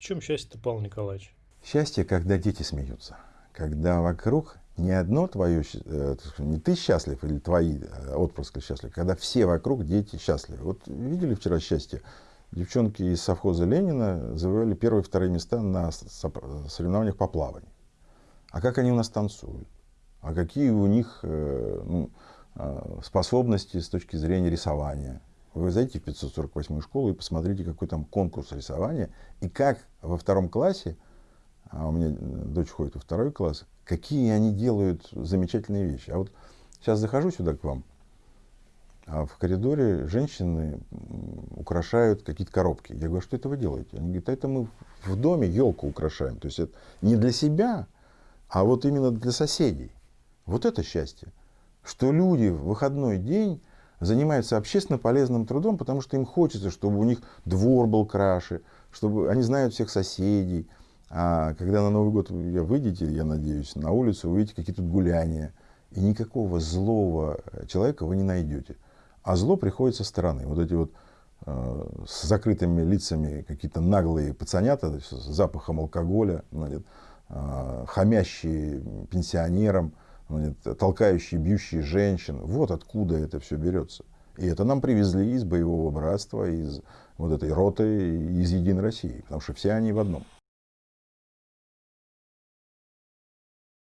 В чем счастье-то, Павел Николаевич? Счастье, когда дети смеются. Когда вокруг не одно твое, э, не ты счастлив или твои э, отпрыски счастливы, когда все вокруг дети счастливы. Вот видели вчера счастье? Девчонки из совхоза Ленина завоевали первые и вторые места на соревнованиях по плаванию. А как они у нас танцуют? А какие у них э, ну, способности с точки зрения рисования? Вы зайдите в 548 школу и посмотрите, какой там конкурс рисования, и как во втором классе, а у меня дочь ходит во второй класс, какие они делают замечательные вещи. А вот сейчас захожу сюда к вам, а в коридоре женщины украшают какие-то коробки. Я говорю, что это вы делаете? Они говорят, это мы в доме елку украшаем. То есть это не для себя, а вот именно для соседей. Вот это счастье. Что люди в выходной день занимаются общественно полезным трудом, потому что им хочется, чтобы у них двор был краше, чтобы они знают всех соседей. А когда на Новый год вы выйдете, я надеюсь, на улицу, увидите какие-то гуляния, и никакого злого человека вы не найдете. А зло приходит со стороны. Вот эти вот э, с закрытыми лицами какие-то наглые пацанята с запахом алкоголя, значит, э, хамящие пенсионерам, толкающие, бьющие женщин. Вот откуда это все берется. И это нам привезли из боевого братства, из вот этой роты, из Единой России, потому что все они в одном.